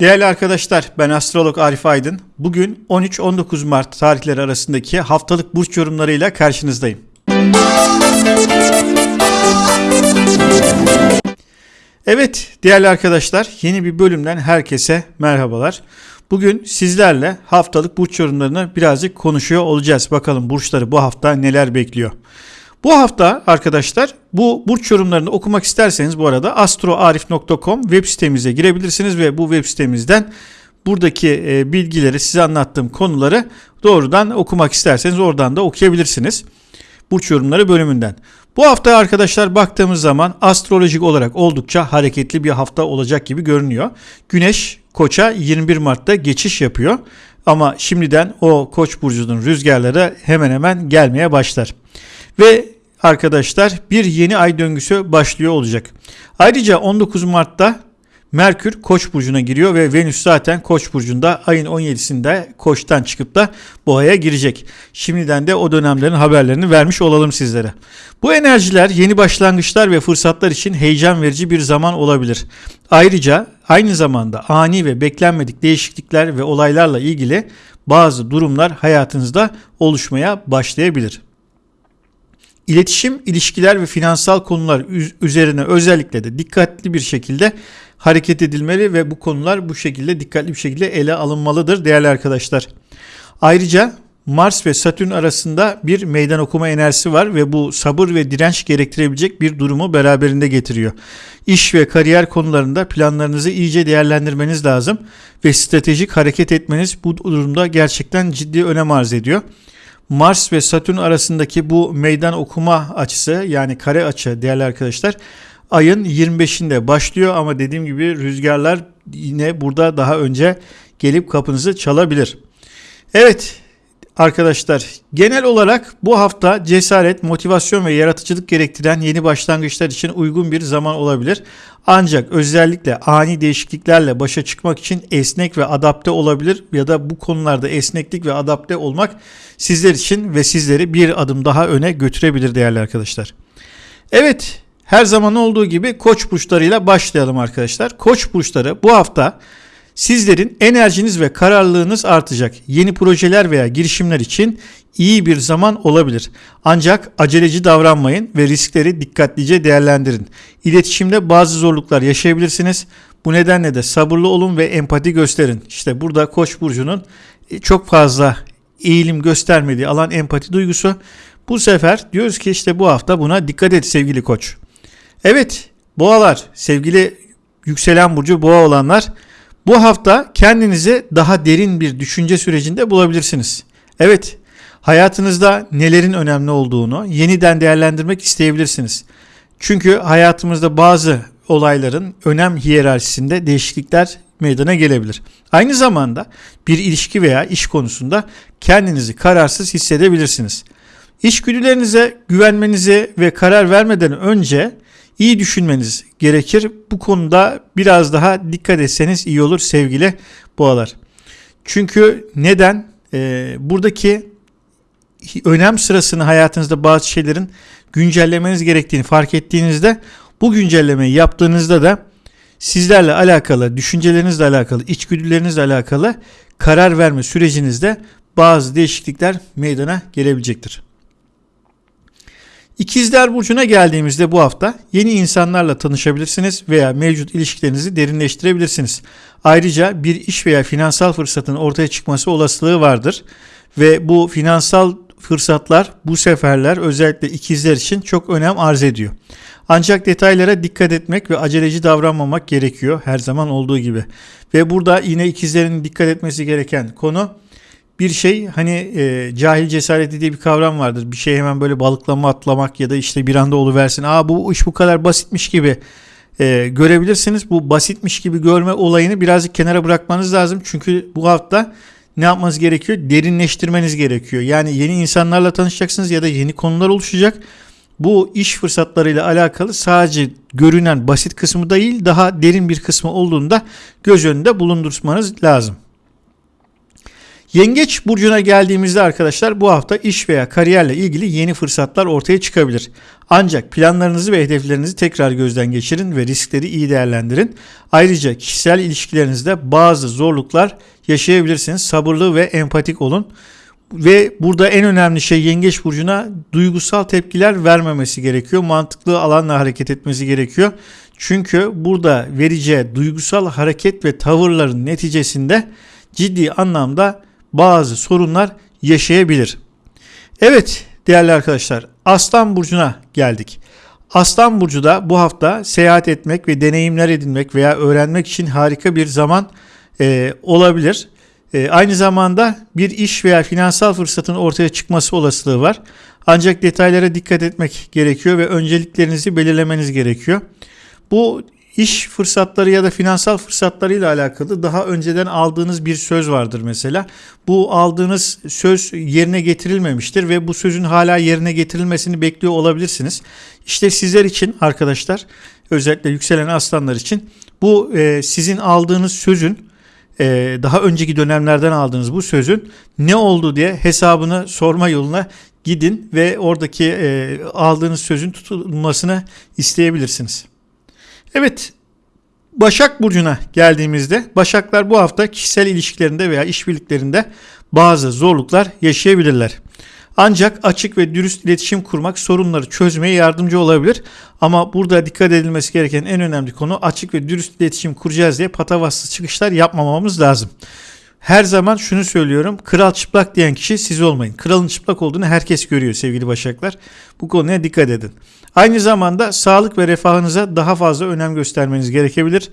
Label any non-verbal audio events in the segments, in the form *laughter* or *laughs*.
Değerli arkadaşlar ben astrolog Arif Aydın. Bugün 13-19 Mart tarihleri arasındaki haftalık burç yorumlarıyla karşınızdayım. Evet değerli arkadaşlar yeni bir bölümden herkese merhabalar. Bugün sizlerle haftalık burç yorumlarını birazcık konuşuyor olacağız. Bakalım burçları bu hafta neler bekliyor. Bu hafta arkadaşlar bu burç yorumlarını okumak isterseniz bu arada astroarif.com web sitemize girebilirsiniz ve bu web sitemizden buradaki e, bilgileri size anlattığım konuları doğrudan okumak isterseniz oradan da okuyabilirsiniz. Burç yorumları bölümünden. Bu hafta arkadaşlar baktığımız zaman astrolojik olarak oldukça hareketli bir hafta olacak gibi görünüyor. Güneş Koç'a 21 Mart'ta geçiş yapıyor. Ama şimdiden o Koç burcunun rüzgarları hemen hemen gelmeye başlar. Ve arkadaşlar bir yeni ay döngüsü başlıyor olacak. Ayrıca 19 Mart'ta Merkür Koç burcuna giriyor ve Venüs zaten Koç burcunda ayın 17'sinde Koç'tan çıkıp da Boğa'ya girecek. Şimdiden de o dönemlerin haberlerini vermiş olalım sizlere. Bu enerjiler yeni başlangıçlar ve fırsatlar için heyecan verici bir zaman olabilir. Ayrıca aynı zamanda ani ve beklenmedik değişiklikler ve olaylarla ilgili bazı durumlar hayatınızda oluşmaya başlayabilir. İletişim, ilişkiler ve finansal konular üzerine özellikle de dikkatli bir şekilde hareket edilmeli ve bu konular bu şekilde dikkatli bir şekilde ele alınmalıdır değerli arkadaşlar. Ayrıca Mars ve Satürn arasında bir meydan okuma enerjisi var ve bu sabır ve direnç gerektirebilecek bir durumu beraberinde getiriyor. İş ve kariyer konularında planlarınızı iyice değerlendirmeniz lazım ve stratejik hareket etmeniz bu durumda gerçekten ciddi önem arz ediyor. Mars ve Satürn arasındaki bu meydan okuma açısı yani kare açı değerli arkadaşlar ayın 25'inde başlıyor ama dediğim gibi rüzgarlar yine burada daha önce gelip kapınızı çalabilir. Evet arkadaşlar genel olarak bu hafta cesaret, motivasyon ve yaratıcılık gerektiren yeni başlangıçlar için uygun bir zaman olabilir. Ancak özellikle ani değişikliklerle başa çıkmak için esnek ve adapte olabilir ya da bu konularda esneklik ve adapte olmak sizler için ve sizleri bir adım daha öne götürebilir değerli arkadaşlar. Evet her zaman olduğu gibi koç burçlarıyla başlayalım arkadaşlar. Koç burçları bu hafta sizlerin enerjiniz ve kararlılığınız artacak. Yeni projeler veya girişimler için iyi bir zaman olabilir. Ancak aceleci davranmayın ve riskleri dikkatlice değerlendirin. İletişimde bazı zorluklar yaşayabilirsiniz. Bu nedenle de sabırlı olun ve empati gösterin. İşte burada Koç burcunun e, çok fazla eğilim göstermediği alan empati duygusu. Bu sefer diyoruz ki işte bu hafta buna dikkat et sevgili Koç. Evet boğalar sevgili yükselen burcu boğa olanlar bu hafta kendinizi daha derin bir düşünce sürecinde bulabilirsiniz. Evet hayatınızda nelerin önemli olduğunu yeniden değerlendirmek isteyebilirsiniz. Çünkü hayatımızda bazı olayların önem hiyerarşisinde değişiklikler meydana gelebilir. Aynı zamanda bir ilişki veya iş konusunda kendinizi kararsız hissedebilirsiniz. İşgüdülerinize güvenmenize ve karar vermeden önce iyi düşünmeniz gerekir. Bu konuda biraz daha dikkat etseniz iyi olur sevgili boğalar. Çünkü neden? Ee, buradaki önem sırasını hayatınızda bazı şeylerin güncellemeniz gerektiğini fark ettiğinizde bu güncellemeyi yaptığınızda da sizlerle alakalı, düşüncelerinizle alakalı, içgüdülerinizle alakalı karar verme sürecinizde bazı değişiklikler meydana gelebilecektir. İkizler Burcu'na geldiğimizde bu hafta yeni insanlarla tanışabilirsiniz veya mevcut ilişkilerinizi derinleştirebilirsiniz. Ayrıca bir iş veya finansal fırsatın ortaya çıkması olasılığı vardır ve bu finansal fırsatlar bu seferler özellikle ikizler için çok önem arz ediyor. Ancak detaylara dikkat etmek ve aceleci davranmamak gerekiyor her zaman olduğu gibi. Ve burada yine ikizlerin dikkat etmesi gereken konu bir şey hani e, cahil cesareti diye bir kavram vardır. Bir şey hemen böyle balıklama atlamak ya da işte bir anda oluversin. Aa bu iş bu kadar basitmiş gibi e, görebilirsiniz. Bu basitmiş gibi görme olayını birazcık kenara bırakmanız lazım. Çünkü bu hafta ne yapmanız gerekiyor? Derinleştirmeniz gerekiyor. Yani yeni insanlarla tanışacaksınız ya da yeni konular oluşacak. Bu iş fırsatlarıyla alakalı sadece görünen basit kısmı değil daha derin bir kısmı olduğunda göz önünde bulundurmanız lazım. Yengeç burcuna geldiğimizde arkadaşlar bu hafta iş veya kariyerle ilgili yeni fırsatlar ortaya çıkabilir. Ancak planlarınızı ve hedeflerinizi tekrar gözden geçirin ve riskleri iyi değerlendirin. Ayrıca kişisel ilişkilerinizde bazı zorluklar yaşayabilirsiniz. Sabırlı ve empatik olun. Ve burada en önemli şey yengeç burcuna duygusal tepkiler vermemesi gerekiyor. Mantıklı alanla hareket etmesi gerekiyor. Çünkü burada vereceği duygusal hareket ve tavırların neticesinde ciddi anlamda bazı sorunlar yaşayabilir. Evet değerli arkadaşlar Aslan Burcu'na geldik. Aslan Burcu da bu hafta seyahat etmek ve deneyimler edinmek veya öğrenmek için harika bir zaman e, olabilir. E, aynı zamanda bir iş veya finansal fırsatın ortaya çıkması olasılığı var. Ancak detaylara dikkat etmek gerekiyor ve önceliklerinizi belirlemeniz gerekiyor. Bu iş fırsatları ya da finansal fırsatlarıyla alakalı daha önceden aldığınız bir söz vardır mesela. Bu aldığınız söz yerine getirilmemiştir ve bu sözün hala yerine getirilmesini bekliyor olabilirsiniz. İşte sizler için arkadaşlar özellikle yükselen aslanlar için bu e, sizin aldığınız sözün e, daha önceki dönemlerden aldığınız bu sözün ne oldu diye hesabını sorma yoluna gidin ve oradaki e, aldığınız sözün tutulmasını isteyebilirsiniz. Evet Başak Burcu'na geldiğimizde Başaklar bu hafta kişisel ilişkilerinde veya işbirliklerinde bazı zorluklar yaşayabilirler. Ancak açık ve dürüst iletişim kurmak sorunları çözmeye yardımcı olabilir. Ama burada dikkat edilmesi gereken en önemli konu açık ve dürüst iletişim kuracağız diye patavatsız çıkışlar yapmamamız lazım. Her zaman şunu söylüyorum. Kral çıplak diyen kişi siz olmayın. Kralın çıplak olduğunu herkes görüyor sevgili başaklar. Bu konuya dikkat edin. Aynı zamanda sağlık ve refahınıza daha fazla önem göstermeniz gerekebilir.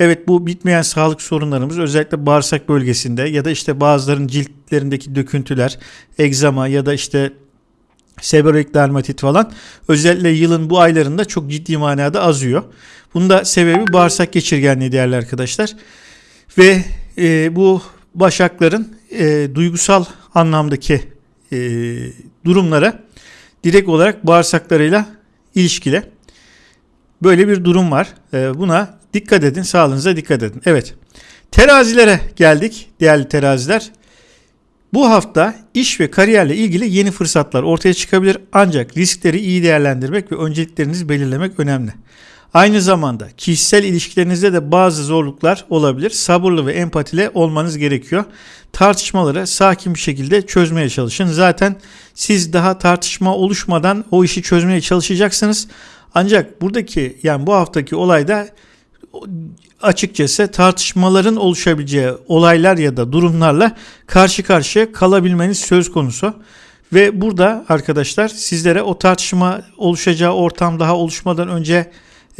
Evet bu bitmeyen sağlık sorunlarımız özellikle bağırsak bölgesinde ya da işte bazıların ciltlerindeki döküntüler, egzama ya da işte seborreik dermatit falan özellikle yılın bu aylarında çok ciddi manada azıyor. Bunun da sebebi bağırsak geçirgenliği değerli arkadaşlar. Ve e, bu başakların e, duygusal anlamdaki e, durumlara direkt olarak bağırsaklarıyla ilişkili. Böyle bir durum var. E, buna dikkat edin, sağlığınıza dikkat edin. Evet. Terazilere geldik değerli teraziler. Bu hafta iş ve kariyerle ilgili yeni fırsatlar ortaya çıkabilir ancak riskleri iyi değerlendirmek ve önceliklerinizi belirlemek önemli. Aynı zamanda kişisel ilişkilerinizde de bazı zorluklar olabilir. Sabırlı ve empatile olmanız gerekiyor. Tartışmaları sakin bir şekilde çözmeye çalışın. Zaten siz daha tartışma oluşmadan o işi çözmeye çalışacaksınız. Ancak buradaki yani bu haftaki olayda açıkçası tartışmaların oluşabileceği olaylar ya da durumlarla karşı karşıya kalabilmeniz söz konusu. Ve burada arkadaşlar sizlere o tartışma oluşacağı ortam daha oluşmadan önce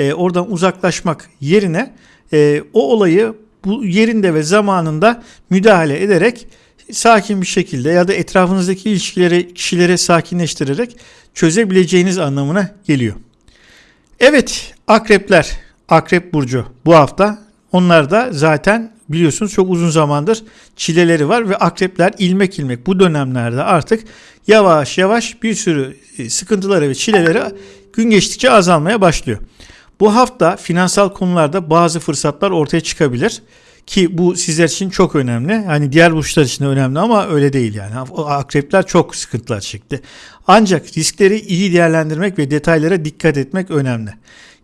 e, oradan uzaklaşmak yerine e, o olayı bu yerinde ve zamanında müdahale ederek sakin bir şekilde ya da etrafınızdaki ilişkileri kişilere sakinleştirerek çözebileceğiniz anlamına geliyor. Evet akrepler, akrep burcu bu hafta onlar da zaten biliyorsunuz çok uzun zamandır çileleri var ve akrepler ilmek ilmek bu dönemlerde artık yavaş yavaş bir sürü e, sıkıntıları ve çileleri gün geçtikçe azalmaya başlıyor. Bu hafta finansal konularda bazı fırsatlar ortaya çıkabilir ki bu sizler için çok önemli. Hani diğer burçlar için de önemli ama öyle değil yani. Akrepler çok sıkıntılar çekti. Ancak riskleri iyi değerlendirmek ve detaylara dikkat etmek önemli.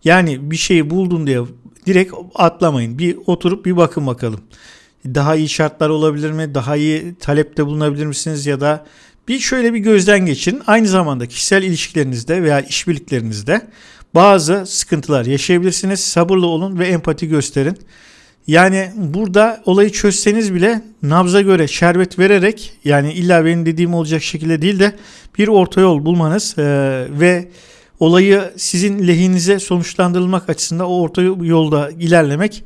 Yani bir şeyi buldun diye direkt atlamayın. Bir oturup bir bakın bakalım. Daha iyi şartlar olabilir mi? Daha iyi talepte bulunabilir misiniz ya da bir şöyle bir gözden geçirin. Aynı zamanda kişisel ilişkilerinizde veya işbirliklerinizde bazı sıkıntılar yaşayabilirsiniz. Sabırlı olun ve empati gösterin. Yani burada olayı çözseniz bile nabza göre şerbet vererek yani illa benim dediğim olacak şekilde değil de bir orta yol bulmanız e, ve olayı sizin lehinize sonuçlandırılmak açısından o orta yolda ilerlemek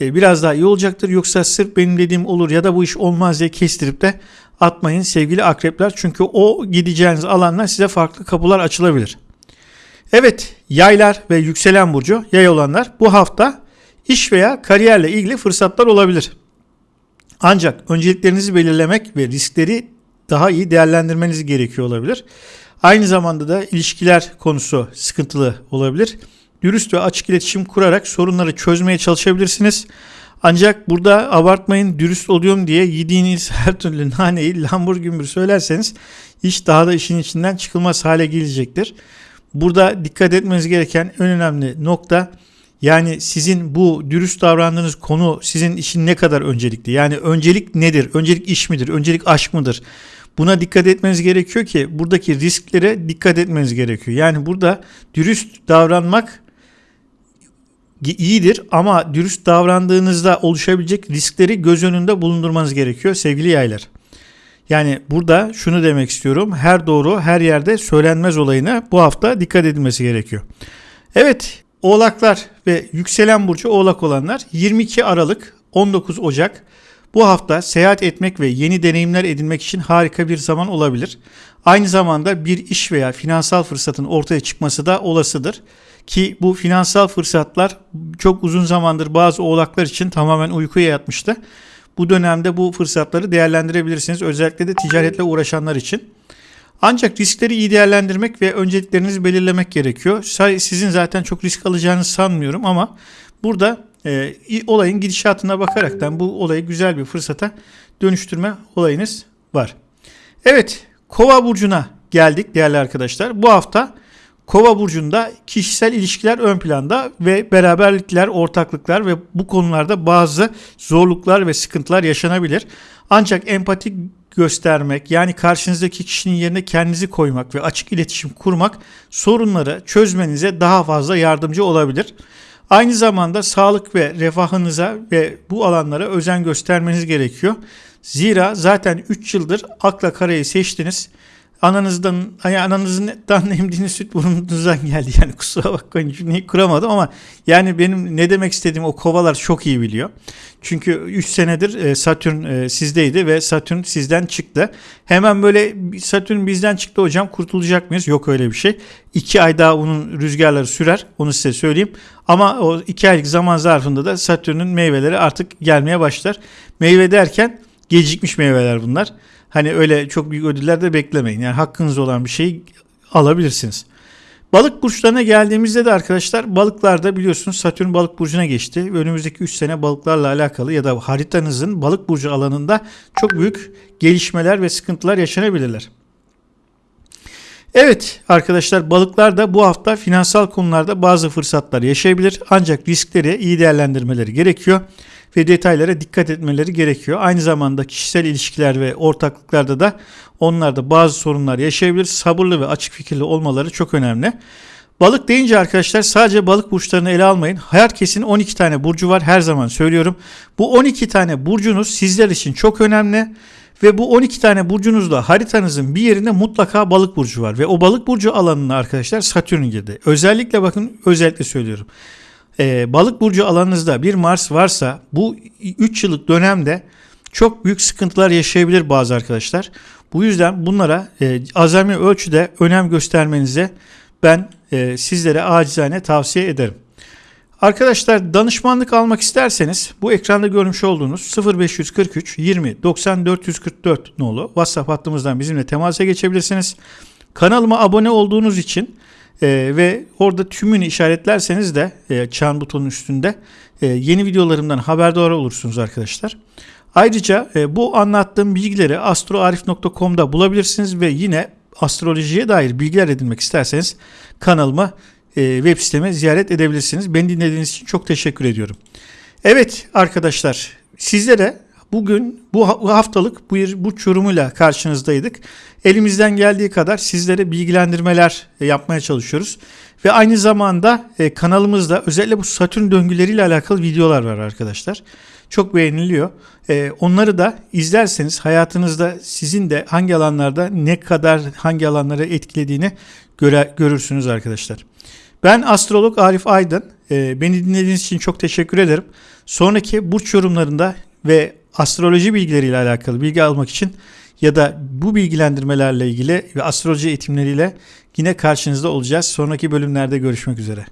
e, biraz daha iyi olacaktır. Yoksa sırf benim dediğim olur ya da bu iş olmaz diye kestirip de atmayın sevgili akrepler. Çünkü o gideceğiniz alanlar size farklı kapılar açılabilir. Evet yaylar ve yükselen burcu yay olanlar bu hafta iş veya kariyerle ilgili fırsatlar olabilir. Ancak önceliklerinizi belirlemek ve riskleri daha iyi değerlendirmeniz gerekiyor olabilir. Aynı zamanda da ilişkiler konusu sıkıntılı olabilir. Dürüst ve açık iletişim kurarak sorunları çözmeye çalışabilirsiniz. Ancak burada abartmayın dürüst oluyorum diye yediğiniz *laughs* her türlü naneyi lambur gümbür söylerseniz iş daha da işin içinden çıkılmaz hale gelecektir. Burada dikkat etmeniz gereken en önemli nokta yani sizin bu dürüst davrandığınız konu sizin işin ne kadar öncelikli? Yani öncelik nedir? Öncelik iş midir? Öncelik aşk mıdır? Buna dikkat etmeniz gerekiyor ki buradaki risklere dikkat etmeniz gerekiyor. Yani burada dürüst davranmak iyidir ama dürüst davrandığınızda oluşabilecek riskleri göz önünde bulundurmanız gerekiyor sevgili yaylar. Yani burada şunu demek istiyorum. Her doğru her yerde söylenmez olayına bu hafta dikkat edilmesi gerekiyor. Evet Oğlaklar ve yükselen burcu oğlak olanlar 22 Aralık 19 Ocak bu hafta seyahat etmek ve yeni deneyimler edinmek için harika bir zaman olabilir. Aynı zamanda bir iş veya finansal fırsatın ortaya çıkması da olasıdır. Ki bu finansal fırsatlar çok uzun zamandır bazı oğlaklar için tamamen uykuya yatmıştı. Bu dönemde bu fırsatları değerlendirebilirsiniz. Özellikle de ticaretle uğraşanlar için. Ancak riskleri iyi değerlendirmek ve önceliklerinizi belirlemek gerekiyor. Sizin zaten çok risk alacağınızı sanmıyorum ama burada e, olayın gidişatına bakaraktan bu olayı güzel bir fırsata dönüştürme olayınız var. Evet, Kova burcuna geldik değerli arkadaşlar. Bu hafta Kova burcunda kişisel ilişkiler ön planda ve beraberlikler, ortaklıklar ve bu konularda bazı zorluklar ve sıkıntılar yaşanabilir. Ancak empati göstermek yani karşınızdaki kişinin yerine kendinizi koymak ve açık iletişim kurmak sorunları çözmenize daha fazla yardımcı olabilir. Aynı zamanda sağlık ve refahınıza ve bu alanlara özen göstermeniz gerekiyor. Zira zaten 3 yıldır akla karayı seçtiniz ananızdan yani ananızdan *laughs* emdiğiniz süt burnunuzdan geldi. Yani kusura bakmayın cümleyi kuramadım ama yani benim ne demek istediğim o kovalar çok iyi biliyor. Çünkü 3 senedir e, Satürn e, sizdeydi ve Satürn sizden çıktı. Hemen böyle Satürn bizden çıktı hocam kurtulacak mıyız? Yok öyle bir şey. 2 ay daha onun rüzgarları sürer onu size söyleyeyim. Ama o 2 aylık zaman zarfında da Satürn'ün meyveleri artık gelmeye başlar. Meyve derken gecikmiş meyveler bunlar. Hani öyle çok büyük ödüller de beklemeyin. Yani hakkınız olan bir şeyi alabilirsiniz. Balık burçlarına geldiğimizde de arkadaşlar balıklarda biliyorsunuz Satürn balık burcuna geçti. Önümüzdeki 3 sene balıklarla alakalı ya da haritanızın balık burcu alanında çok büyük gelişmeler ve sıkıntılar yaşanabilirler. Evet arkadaşlar balıklar da bu hafta finansal konularda bazı fırsatlar yaşayabilir ancak riskleri iyi değerlendirmeleri gerekiyor ve detaylara dikkat etmeleri gerekiyor. Aynı zamanda kişisel ilişkiler ve ortaklıklarda da onlarda bazı sorunlar yaşayabilir. Sabırlı ve açık fikirli olmaları çok önemli. Balık deyince arkadaşlar sadece balık burçlarını ele almayın. Herkesin 12 tane burcu var her zaman söylüyorum. Bu 12 tane burcunuz sizler için çok önemli. Ve bu 12 tane burcunuzda haritanızın bir yerinde mutlaka balık burcu var. Ve o balık burcu alanına arkadaşlar Satürn girdi. Özellikle bakın özellikle söylüyorum e, balık burcu alanınızda bir Mars varsa bu 3 yıllık dönemde çok büyük sıkıntılar yaşayabilir bazı arkadaşlar. Bu yüzden bunlara e, azami ölçüde önem göstermenize ben e, sizlere acizane tavsiye ederim. Arkadaşlar danışmanlık almak isterseniz bu ekranda görmüş olduğunuz 0543 20 90 444 nolu WhatsApp hattımızdan bizimle temasa geçebilirsiniz. Kanalıma abone olduğunuz için e, ve orada tümünü işaretlerseniz de e, çan butonun üstünde e, yeni videolarımdan haberdar olursunuz arkadaşlar. Ayrıca e, bu anlattığım bilgileri astroarif.com'da bulabilirsiniz ve yine astrolojiye dair bilgiler edinmek isterseniz kanalıma web siteme ziyaret edebilirsiniz. Beni dinlediğiniz için çok teşekkür ediyorum. Evet arkadaşlar sizlere bugün bu haftalık bir bu yorumuyla karşınızdaydık. Elimizden geldiği kadar sizlere bilgilendirmeler e, yapmaya çalışıyoruz. Ve aynı zamanda e, kanalımızda özellikle bu Satürn döngüleriyle alakalı videolar var arkadaşlar. Çok beğeniliyor. E, onları da izlerseniz hayatınızda sizin de hangi alanlarda ne kadar hangi alanlara etkilediğini göre, görürsünüz arkadaşlar. Ben astrolog Arif Aydın. Beni dinlediğiniz için çok teşekkür ederim. Sonraki burç yorumlarında ve astroloji bilgileriyle alakalı bilgi almak için ya da bu bilgilendirmelerle ilgili ve astroloji eğitimleriyle yine karşınızda olacağız. Sonraki bölümlerde görüşmek üzere.